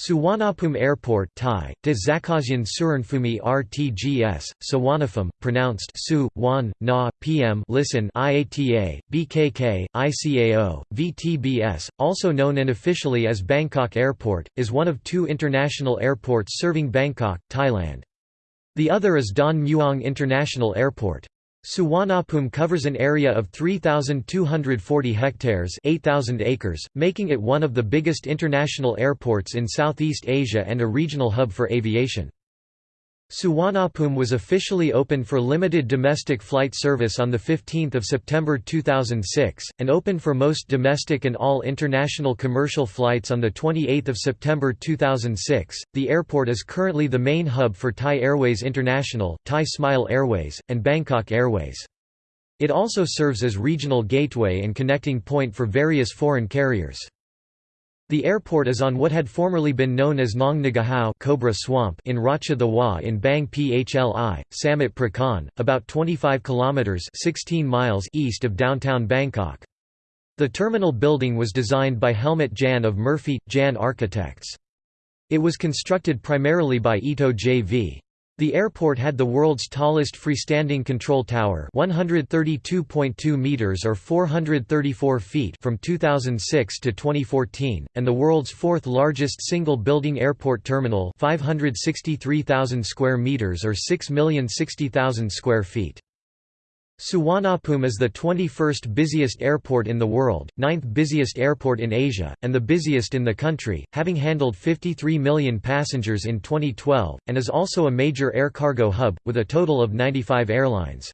Suvarnabhumi Airport Thai, de Zakasian Suranfumi RTGS, Sawanafum, pronounced Su, Wan, Na, PM listen IATA, BKK, ICAO, VTBS, also known unofficially as Bangkok Airport, is one of two international airports serving Bangkok, Thailand. The other is Don Mueang International Airport. Suvarnabhumi covers an area of 3,240 hectares 8,000 acres, making it one of the biggest international airports in Southeast Asia and a regional hub for aviation. Suvarnabhumi was officially opened for limited domestic flight service on 15 September 2006, and opened for most domestic and all international commercial flights on 28 September 2006. The airport is currently the main hub for Thai Airways International, Thai Smile Airways, and Bangkok Airways. It also serves as regional gateway and connecting point for various foreign carriers. The airport is on what had formerly been known as Nong Ngu Hao Cobra Swamp in Racha the in Bang Phli, Samut Prakan, about 25 kilometers 16 miles east of downtown Bangkok. The terminal building was designed by Helmut Jahn of Murphy Jahn Architects. It was constructed primarily by Ito J.V. The airport had the world's tallest freestanding control tower 132.2 meters or 434 feet from 2006 to 2014, and the world's fourth largest single-building airport terminal 563,000 square meters or 6,060,000 square feet. Suvarnabhumi is the 21st busiest airport in the world, 9th busiest airport in Asia, and the busiest in the country, having handled 53 million passengers in 2012, and is also a major air cargo hub, with a total of 95 airlines.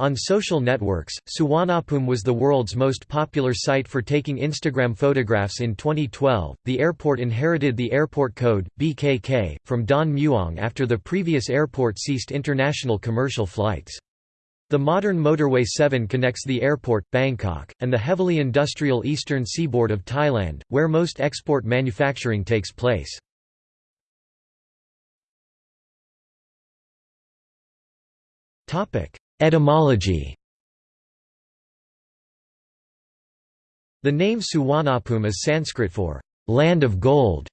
On social networks, Suvarnabhumi was the world's most popular site for taking Instagram photographs in 2012. The airport inherited the airport code, BKK, from Don Mueang after the previous airport ceased international commercial flights. The modern Motorway 7 connects the airport, Bangkok, and the heavily industrial eastern seaboard of Thailand, where most export manufacturing takes place. Etymology The name Suwanapum is Sanskrit for land of gold.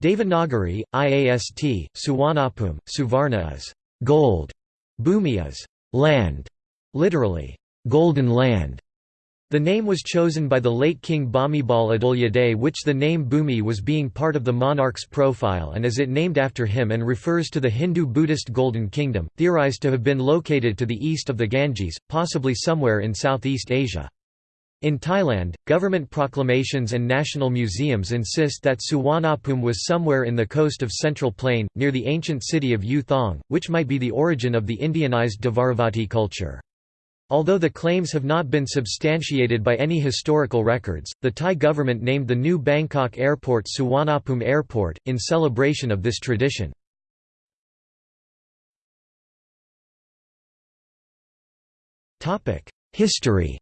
Devanagari, IAST, Suwanapum, Suvarna is gold, Bhumi is land. Literally, golden land. The name was chosen by the late King Bhumibol Adulyadej which the name Bhumi was being part of the monarch's profile and is it named after him and refers to the Hindu-Buddhist Golden Kingdom, theorized to have been located to the east of the Ganges, possibly somewhere in Southeast Asia. In Thailand, government proclamations and national museums insist that Suvarnabhumi was somewhere in the coast of Central Plain, near the ancient city of U Thong, which might be the origin of the Indianized Dvaravati culture. Although the claims have not been substantiated by any historical records, the Thai government named the new Bangkok airport Suvarnabhumi Airport, in celebration of this tradition. History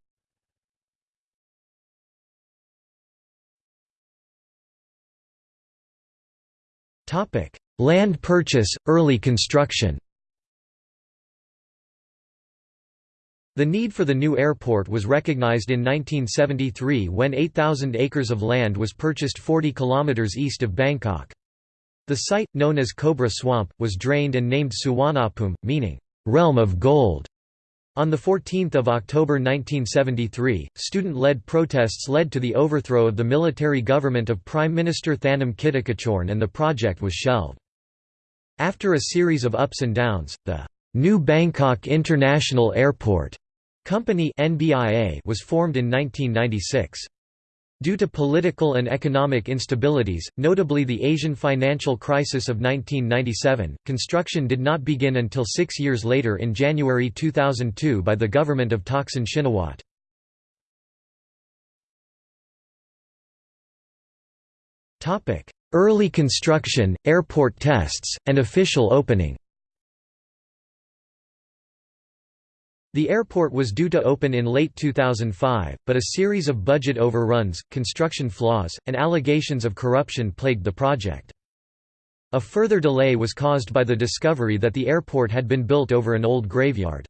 Land purchase, early construction The need for the new airport was recognized in 1973 when 8,000 acres of land was purchased 40 kilometers east of Bangkok. The site, known as Cobra Swamp, was drained and named Suwanapum, meaning, realm of gold. On 14 October 1973, student-led protests led to the overthrow of the military government of Prime Minister Thanom Kittikachorn and the project was shelved. After a series of ups and downs, the New Bangkok International Airport Company NBIA was formed in 1996. Due to political and economic instabilities, notably the Asian financial crisis of 1997, construction did not begin until six years later in January 2002 by the government of Thaksin Shinawatra. Early construction, airport tests, and official opening The airport was due to open in late 2005, but a series of budget overruns, construction flaws, and allegations of corruption plagued the project. A further delay was caused by the discovery that the airport had been built over an old graveyard.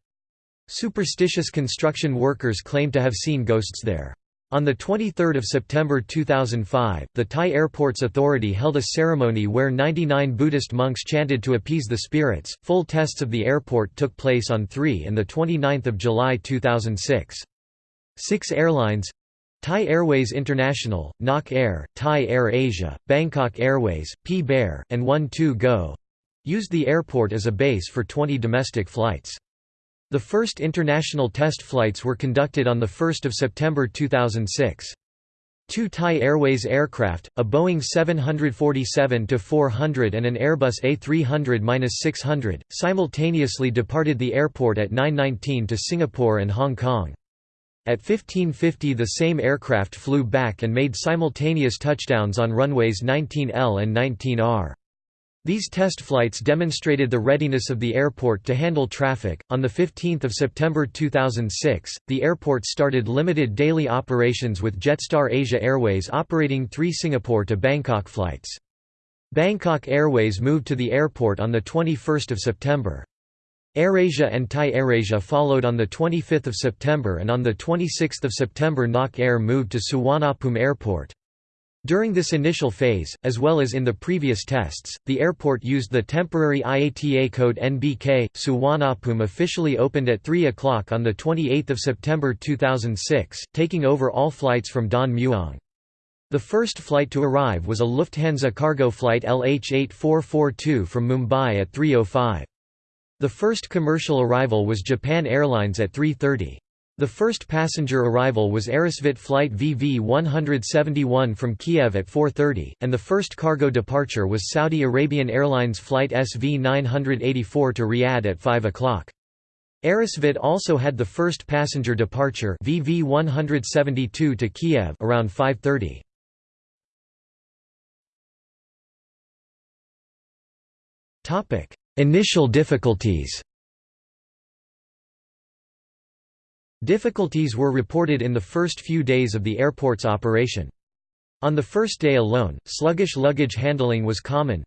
Superstitious construction workers claimed to have seen ghosts there. On 23 September 2005, the Thai Airports Authority held a ceremony where 99 Buddhist monks chanted to appease the spirits. Full tests of the airport took place on 3 and 29 July 2006. Six airlines Thai Airways International, Nok Air, Thai Air Asia, Bangkok Airways, PB Air, and One Two Go used the airport as a base for 20 domestic flights. The first international test flights were conducted on 1 September 2006. Two Thai Airways aircraft, a Boeing 747-400 and an Airbus A300-600, simultaneously departed the airport at 9.19 to Singapore and Hong Kong. At 1550 the same aircraft flew back and made simultaneous touchdowns on runways 19L and 19R. These test flights demonstrated the readiness of the airport to handle traffic. On the 15th of September 2006, the airport started limited daily operations with Jetstar Asia Airways operating 3 Singapore to Bangkok flights. Bangkok Airways moved to the airport on the 21st of September. AirAsia and Thai AirAsia followed on the 25th of September and on the 26th of September Nok Air moved to Suvarnabhumi Airport. During this initial phase, as well as in the previous tests, the airport used the temporary IATA code NBK. Suvarnabhumi officially opened at 3 o'clock on 28 September 2006, taking over all flights from Don Mueang. The first flight to arrive was a Lufthansa cargo flight LH8442 from Mumbai at 3.05. The first commercial arrival was Japan Airlines at 3.30. The first passenger arrival was Aerosvit flight VV-171 from Kiev at 4.30, and the first cargo departure was Saudi Arabian Airlines flight SV-984 to Riyadh at 5 o'clock. Aerosvit also had the first passenger departure VV-172 to Kiev around 5.30. Initial difficulties Difficulties were reported in the first few days of the airport's operation. On the first day alone, sluggish luggage handling was common.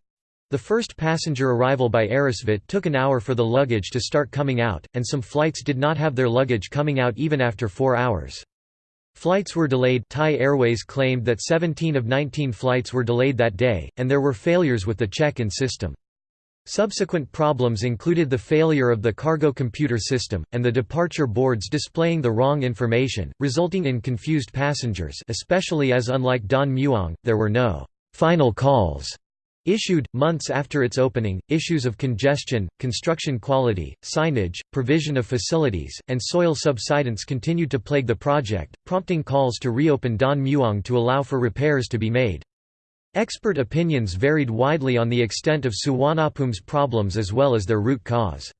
The first passenger arrival by Aerosvit took an hour for the luggage to start coming out, and some flights did not have their luggage coming out even after four hours. Flights were delayed Thai Airways claimed that 17 of 19 flights were delayed that day, and there were failures with the check-in system. Subsequent problems included the failure of the cargo computer system, and the departure boards displaying the wrong information, resulting in confused passengers especially as unlike Don Mueang, there were no «final calls» issued. Months after its opening, issues of congestion, construction quality, signage, provision of facilities, and soil subsidence continued to plague the project, prompting calls to reopen Don Mueang to allow for repairs to be made. Expert opinions varied widely on the extent of Suvarnabhumi's problems as well as their root cause.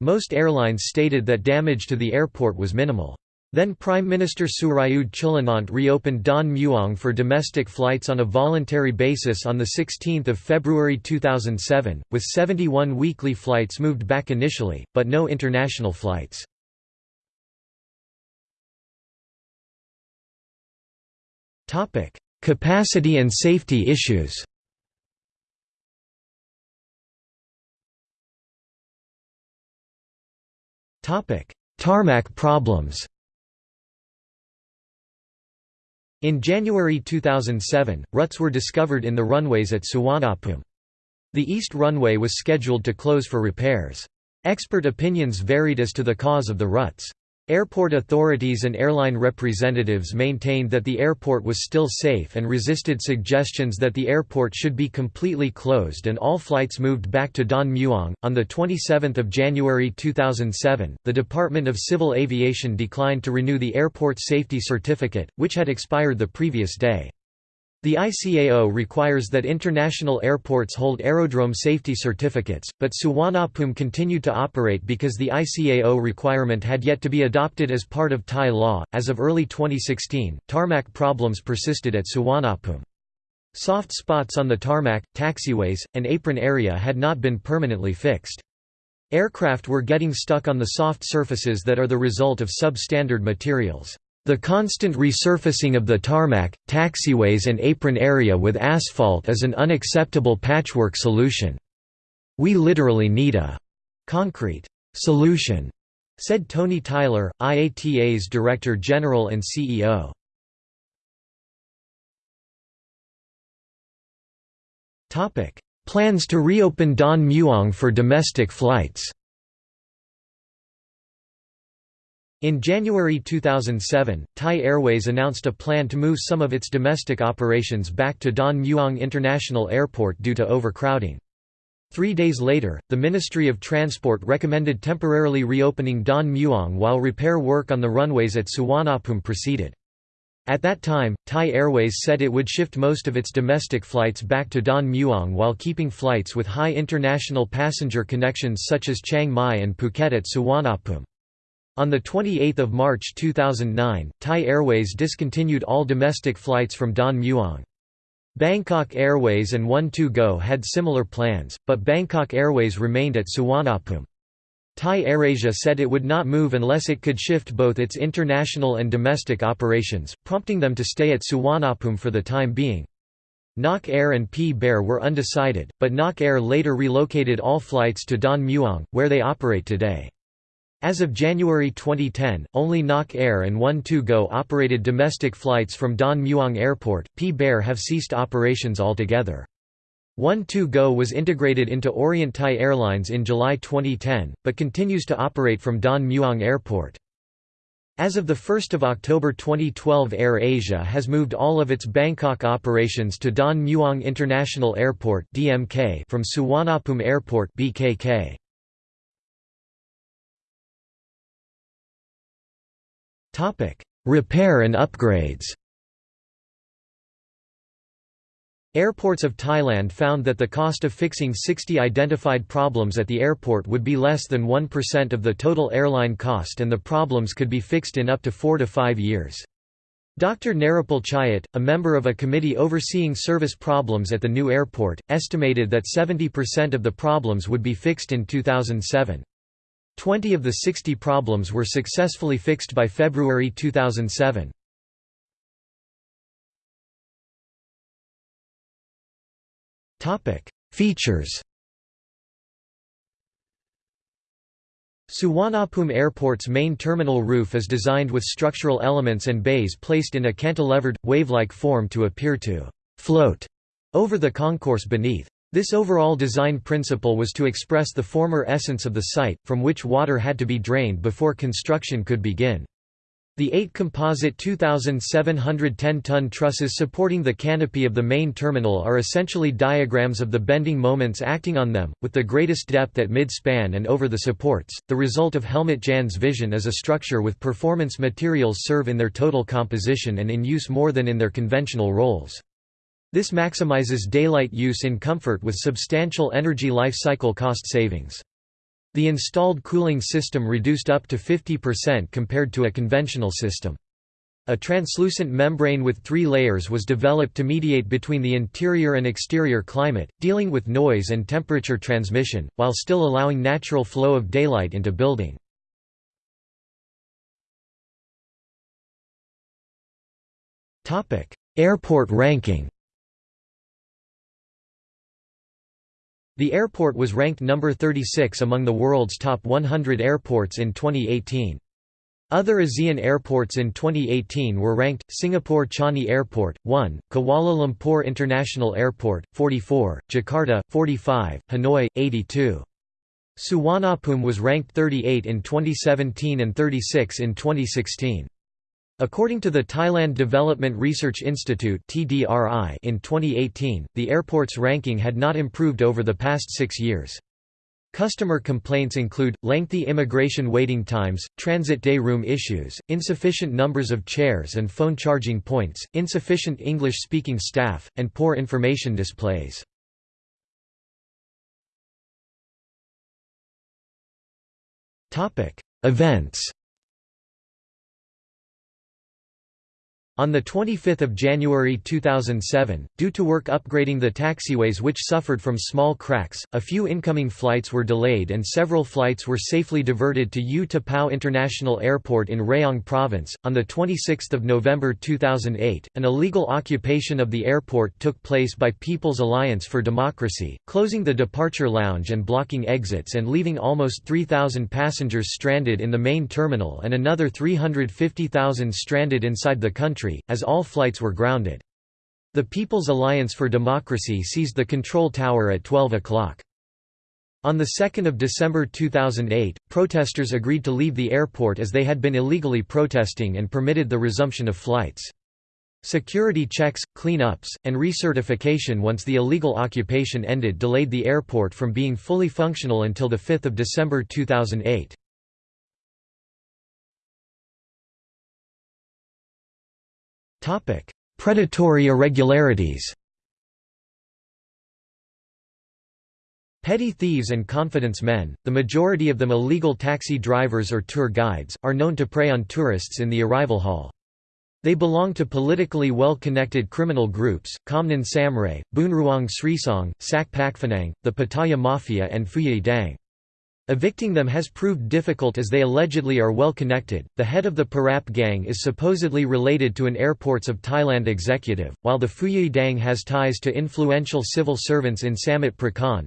Most airlines stated that damage to the airport was minimal. Then Prime Minister Surayud Chulanont reopened Don Mueang for domestic flights on a voluntary basis on 16 February 2007, with 71 weekly flights moved back initially, but no international flights. Capacity and safety issues Tarmac problems In January 2007, ruts were discovered in the runways at Suvarnabhumi. The east runway was scheduled to close for repairs. Expert opinions varied as to the cause of the ruts. Airport authorities and airline representatives maintained that the airport was still safe and resisted suggestions that the airport should be completely closed and all flights moved back to Don Mueang. On the 27th of January 2007, the Department of Civil Aviation declined to renew the airport safety certificate, which had expired the previous day. The ICAO requires that international airports hold aerodrome safety certificates, but Suvarnabhumi continued to operate because the ICAO requirement had yet to be adopted as part of Thai law. As of early 2016, tarmac problems persisted at Suvarnabhumi. Soft spots on the tarmac, taxiways, and apron area had not been permanently fixed. Aircraft were getting stuck on the soft surfaces that are the result of substandard materials. The constant resurfacing of the tarmac, taxiways and apron area with asphalt is an unacceptable patchwork solution. We literally need a concrete solution, said Tony Tyler, IATA's Director General and CEO. Plans to reopen Don Muang for domestic flights In January 2007, Thai Airways announced a plan to move some of its domestic operations back to Don Mueang International Airport due to overcrowding. Three days later, the Ministry of Transport recommended temporarily reopening Don Mueang while repair work on the runways at Suvarnabhumi proceeded. At that time, Thai Airways said it would shift most of its domestic flights back to Don Mueang while keeping flights with high international passenger connections such as Chiang Mai and Phuket at Suvarnabhumi. On 28 March 2009, Thai Airways discontinued all domestic flights from Don Mueang. Bangkok Airways and One2Go had similar plans, but Bangkok Airways remained at Suvarnabhumi. Thai AirAsia said it would not move unless it could shift both its international and domestic operations, prompting them to stay at Suvarnabhumi for the time being. Nok Air and PB Air were undecided, but Nok Air later relocated all flights to Don Mueang, where they operate today. As of January 2010, only Nok Air and One2Go operated domestic flights from Don Mueang Airport, PB Air have ceased operations altogether. One2Go was integrated into Orient Thai Airlines in July 2010, but continues to operate from Don Mueang Airport. As of 1 October 2012 Air Asia has moved all of its Bangkok operations to Don Mueang International Airport from Suvarnabhumi Airport BKK. Repair and upgrades Airports of Thailand found that the cost of fixing 60 identified problems at the airport would be less than 1% of the total airline cost and the problems could be fixed in up to 4 to 5 years. Dr. Narapal Chayat, a member of a committee overseeing service problems at the new airport, estimated that 70% of the problems would be fixed in 2007. Twenty of the 60 problems were successfully fixed by February 2007. Features Suvarnabhumi Airport's main terminal roof is designed with structural elements and bays placed in a cantilevered, wave-like form to appear to «float» over the concourse beneath. This overall design principle was to express the former essence of the site, from which water had to be drained before construction could begin. The eight composite 2,710-ton trusses supporting the canopy of the main terminal are essentially diagrams of the bending moments acting on them, with the greatest depth at mid-span and over the supports. The result of Helmut Jahns' vision is a structure with performance materials serve in their total composition and in use more than in their conventional roles. This maximizes daylight use in comfort with substantial energy life cycle cost savings. The installed cooling system reduced up to 50% compared to a conventional system. A translucent membrane with three layers was developed to mediate between the interior and exterior climate, dealing with noise and temperature transmission, while still allowing natural flow of daylight into building. Airport ranking The airport was ranked number 36 among the world's top 100 airports in 2018. Other ASEAN airports in 2018 were ranked, Singapore Changi Airport, 1, Kuala Lumpur International Airport, 44, Jakarta, 45, Hanoi, 82. Suvarnabhumi was ranked 38 in 2017 and 36 in 2016. According to the Thailand Development Research Institute in 2018, the airport's ranking had not improved over the past six years. Customer complaints include, lengthy immigration waiting times, transit day room issues, insufficient numbers of chairs and phone charging points, insufficient English-speaking staff, and poor information displays. Events On 25 January 2007, due to work upgrading the taxiways which suffered from small cracks, a few incoming flights were delayed and several flights were safely diverted to U Tapao International Airport in Rayong Province. On 26 November 2008, an illegal occupation of the airport took place by People's Alliance for Democracy, closing the departure lounge and blocking exits and leaving almost 3,000 passengers stranded in the main terminal and another 350,000 stranded inside the country country, as all flights were grounded. The People's Alliance for Democracy seized the control tower at 12 o'clock. On 2 December 2008, protesters agreed to leave the airport as they had been illegally protesting and permitted the resumption of flights. Security checks, clean-ups, and recertification once the illegal occupation ended delayed the airport from being fully functional until 5 December 2008. Predatory irregularities Petty thieves and confidence men, the majority of them illegal taxi drivers or tour guides, are known to prey on tourists in the arrival hall. They belong to politically well-connected criminal groups, Khamnan Samray, Boonruong Srisong, Sak Pakphanang, the Pattaya Mafia and Phuyui Dang. Evicting them has proved difficult as they allegedly are well connected. The head of the Parap gang is supposedly related to an Airports of Thailand executive, while the Phuyui Dang has ties to influential civil servants in Samut Prakan.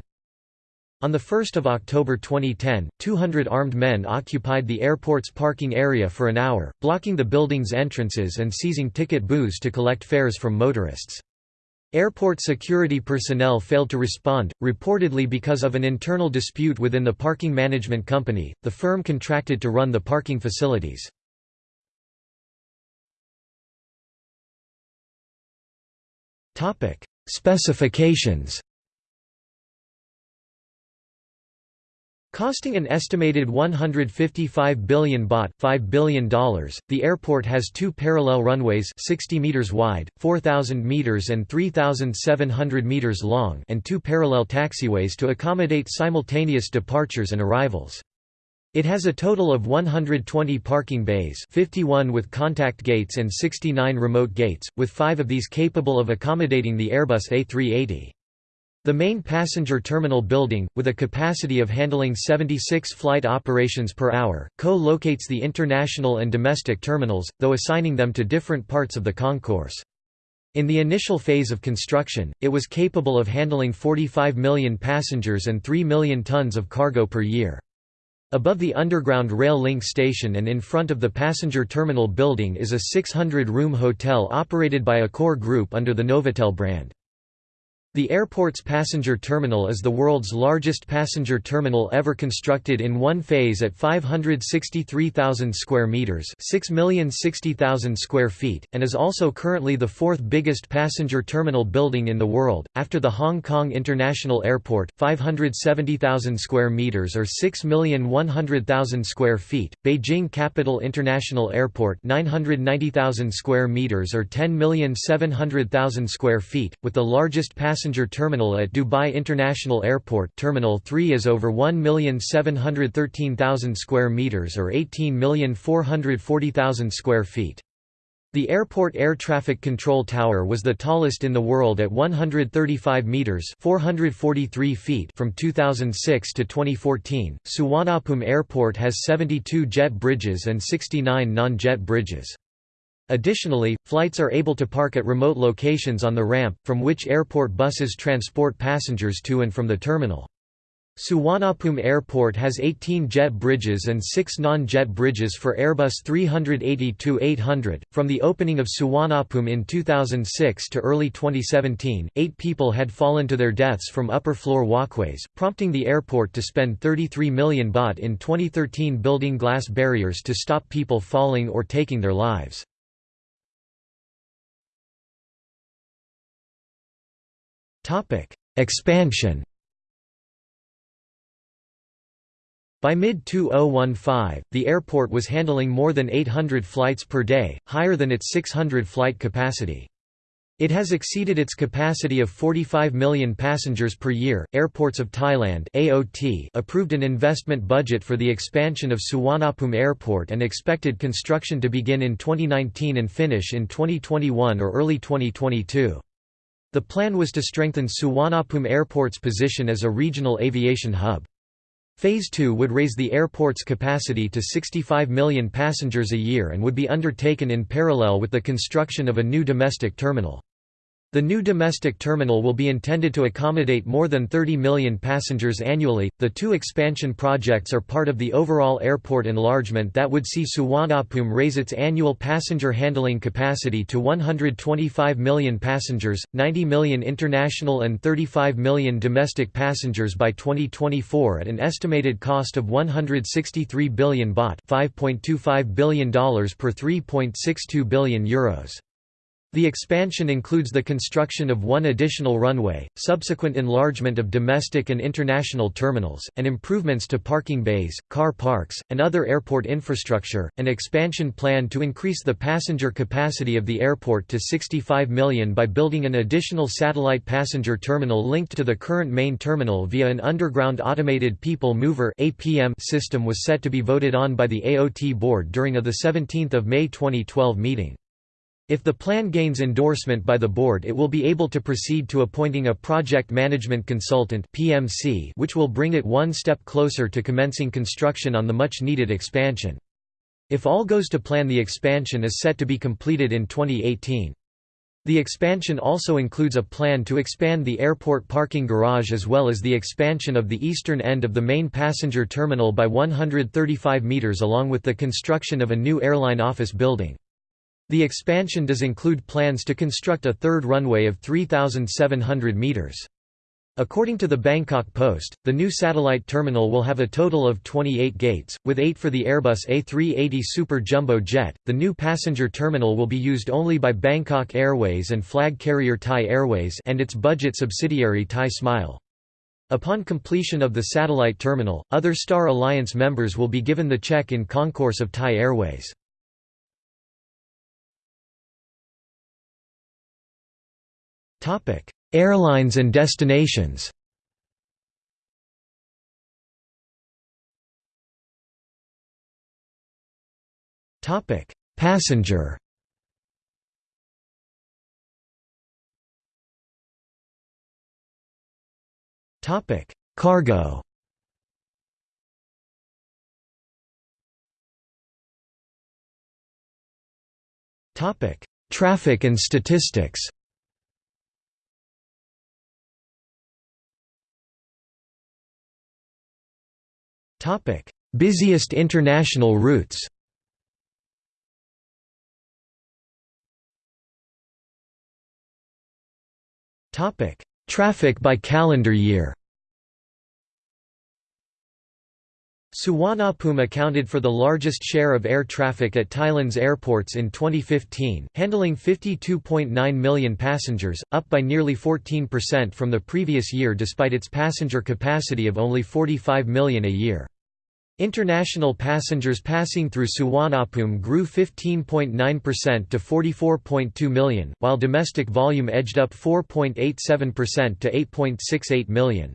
On 1 October 2010, 200 armed men occupied the airport's parking area for an hour, blocking the building's entrances and seizing ticket booths to collect fares from motorists. Airport security personnel failed to respond, reportedly because of an internal dispute within the parking management company, the firm contracted to run the parking facilities. Specifications Costing an estimated 155 billion baht $5 billion, the airport has two parallel runways 60 meters wide, 4,000 meters and 3,700 meters long and two parallel taxiways to accommodate simultaneous departures and arrivals. It has a total of 120 parking bays 51 with contact gates and 69 remote gates, with five of these capable of accommodating the Airbus A380. The main passenger terminal building, with a capacity of handling 76 flight operations per hour, co-locates the international and domestic terminals, though assigning them to different parts of the concourse. In the initial phase of construction, it was capable of handling 45 million passengers and 3 million tons of cargo per year. Above the underground rail link station and in front of the passenger terminal building is a 600-room hotel operated by Accor Group under the Novotel brand. The airport's passenger terminal is the world's largest passenger terminal ever constructed in one phase at 563,000 square meters, 6,060,000 square feet, and is also currently the fourth biggest passenger terminal building in the world. After the Hong Kong International Airport, 570,000 square meters or 6,100,000 square feet, Beijing Capital International Airport, 990,000 square meters or 10,700,000 square feet, with the largest passenger passenger terminal at Dubai International Airport Terminal 3 is over 1,713,000 square meters or 18,440,000 square feet. The airport air traffic control tower was the tallest in the world at 135 meters (443 feet) from 2006 to 2014. Suvarnabhumi Airport has 72 jet bridges and 69 non-jet bridges. Additionally, flights are able to park at remote locations on the ramp, from which airport buses transport passengers to and from the terminal. Suvarnabhumi Airport has 18 jet bridges and 6 non-jet bridges for Airbus 380-800. From the opening of Suvarnabhumi in 2006 to early 2017, 8 people had fallen to their deaths from upper floor walkways, prompting the airport to spend 33 million baht in 2013 building glass barriers to stop people falling or taking their lives. Expansion By mid-2015, the airport was handling more than 800 flights per day, higher than its 600 flight capacity. It has exceeded its capacity of 45 million passengers per year. Airports of Thailand (AOT) approved an investment budget for the expansion of Suvarnabhumi Airport and expected construction to begin in 2019 and finish in 2021 or early 2022. The plan was to strengthen Suvarnabhumi Airport's position as a regional aviation hub. Phase 2 would raise the airport's capacity to 65 million passengers a year and would be undertaken in parallel with the construction of a new domestic terminal. The new domestic terminal will be intended to accommodate more than 30 million passengers annually. The two expansion projects are part of the overall airport enlargement that would see Suvarnabhumi raise its annual passenger handling capacity to 125 million passengers, 90 million international and 35 million domestic passengers by 2024 at an estimated cost of 163 billion baht, $5.25 billion per 3.62 billion euros. The expansion includes the construction of one additional runway, subsequent enlargement of domestic and international terminals, and improvements to parking bays, car parks, and other airport infrastructure. An expansion plan to increase the passenger capacity of the airport to 65 million by building an additional satellite passenger terminal linked to the current main terminal via an underground automated people mover (APM) system was set to be voted on by the AOT board during a the 17th of May 2012 meeting. If the plan gains endorsement by the board it will be able to proceed to appointing a project management consultant PMC which will bring it one step closer to commencing construction on the much-needed expansion. If all goes to plan the expansion is set to be completed in 2018. The expansion also includes a plan to expand the airport parking garage as well as the expansion of the eastern end of the main passenger terminal by 135 metres along with the construction of a new airline office building. The expansion does include plans to construct a third runway of 3,700 metres. According to the Bangkok Post, the new satellite terminal will have a total of 28 gates, with 8 for the Airbus A380 Super Jumbo jet. The new passenger terminal will be used only by Bangkok Airways and flag carrier Thai Airways and its budget subsidiary Thai Smile. Upon completion of the satellite terminal, other Star Alliance members will be given the check in concourse of Thai Airways. Topic: Airlines and destinations. Topic: Passenger. Topic: Cargo. Topic: Traffic and statistics. Topic: Busiest international routes. Topic: Traffic by calendar year. Suvarnabhumi accounted for the largest share of air traffic at Thailand's airports in 2015, handling 52.9 million passengers, up by nearly 14% from the previous year despite its passenger capacity of only 45 million a year. International passengers passing through Suvarnabhumi grew 15.9% to 44.2 million, while domestic volume edged up 4.87% to 8.68 million.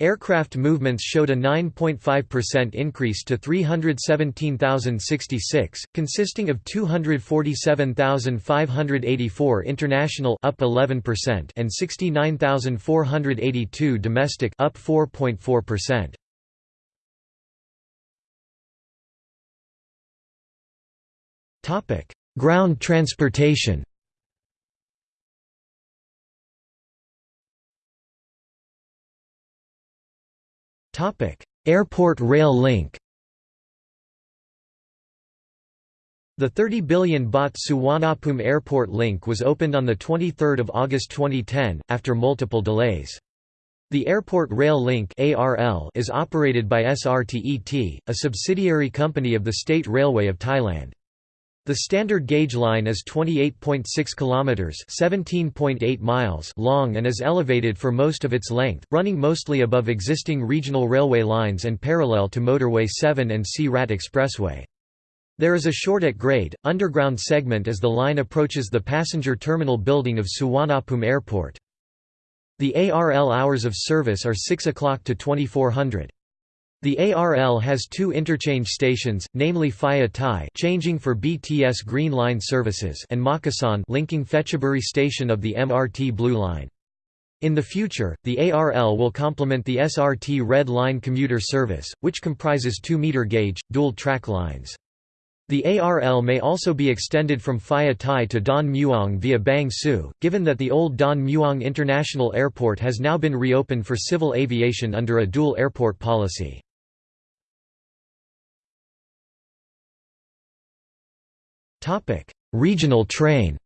Aircraft movements showed a 9.5% increase to 317,066, consisting of 247,584 international up 11% and 69,482 domestic up 4.4%. Topic: Ground transportation. Airport rail link. The 30 billion baht Suvarnabhumi Airport link was opened on 23 August 2010, after multiple delays. The Airport Rail Link is operated by SRTET, a subsidiary company of the State Railway of Thailand. The standard gauge line is 28.6 kilometers, 17.8 miles long and is elevated for most of its length, running mostly above existing regional railway lines and parallel to motorway 7 and Si Rat Expressway. There is a short at grade, underground segment as the line approaches the passenger terminal building of Suvarnabhumi Airport. The ARL hours of service are 6 o'clock to 2400. The ARL has two interchange stations, namely Phaya Thai changing for BTS Green Line services and Makkasan linking Phetchaburi station of the MRT Blue Line. In the future, the ARL will complement the SRT Red Line commuter service, which comprises 2-meter gauge, dual-track lines. The ARL may also be extended from Phaya Thai to Don Mueang via Bang Sue, given that the old Don Mueang International Airport has now been reopened for civil aviation under a dual airport policy. Regional train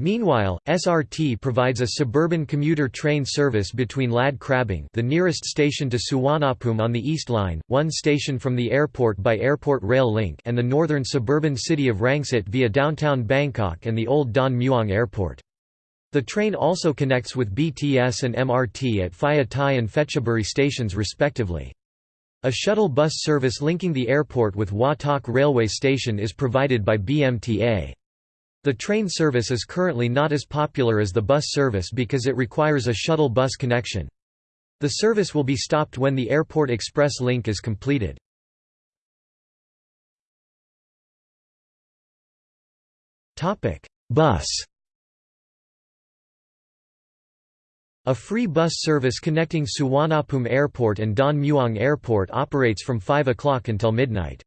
Meanwhile, SRT provides a suburban commuter train service between Lad Krabang the nearest station to Suvarnabhumi on the East Line, one station from the airport by Airport Rail Link and the northern suburban city of Rangsit via downtown Bangkok and the old Don Mueang Airport. The train also connects with BTS and MRT at Phaya Thai and Phetchaburi stations respectively. A shuttle bus service linking the airport with Hua Tak railway station is provided by BMTA. The train service is currently not as popular as the bus service because it requires a shuttle bus connection. The service will be stopped when the Airport Express link is completed. Bus A free bus service connecting Suvarnabhumi Airport and Don Mueang Airport operates from 5 o'clock until midnight.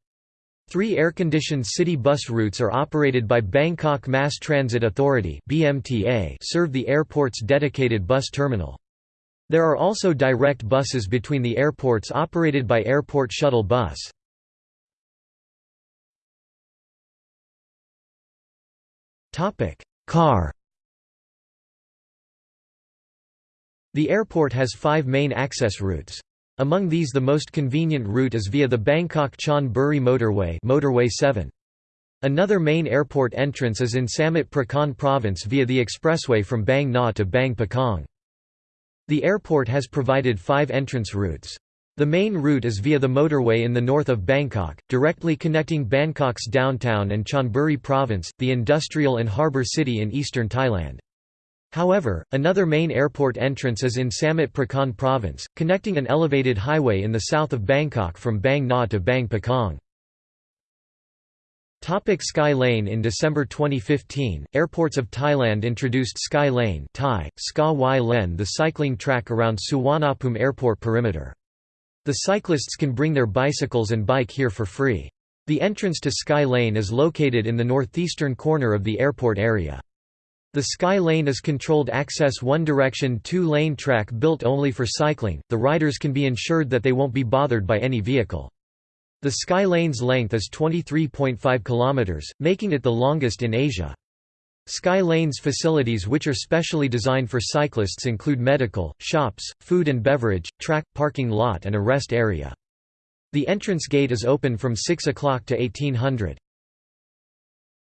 Three air-conditioned city bus routes are operated by Bangkok Mass Transit Authority (BMTA), serve the airport's dedicated bus terminal. There are also direct buses between the airports operated by Airport Shuttle Bus. Car. The airport has 5 main access routes. Among these the most convenient route is via the Bangkok-Chon Buri motorway motorway 7. Another main airport entrance is in Samut Prakan province via the expressway from Bang Na to Bang Pakong. The airport has provided five entrance routes. The main route is via the motorway in the north of Bangkok, directly connecting Bangkok's downtown and Chonburi province, the industrial and harbour city in eastern Thailand. However, another main airport entrance is in Samut Prakan province, connecting an elevated highway in the south of Bangkok from Bang Na to Bang Pakong. Topic Sky Lane In December 2015, Airports of Thailand introduced Sky Lane Thai, Ska Y Len the cycling track around Suvarnabhumi Airport perimeter. The cyclists can bring their bicycles and bike here for free. The entrance to Sky Lane is located in the northeastern corner of the airport area. The Sky Lane is controlled access one-direction two-lane track built only for cycling, the riders can be ensured that they won't be bothered by any vehicle. The Sky Lane's length is 23.5 km, making it the longest in Asia. Sky Lane's facilities which are specially designed for cyclists include medical, shops, food and beverage, track, parking lot and a rest area. The entrance gate is open from 6 o'clock to 1800.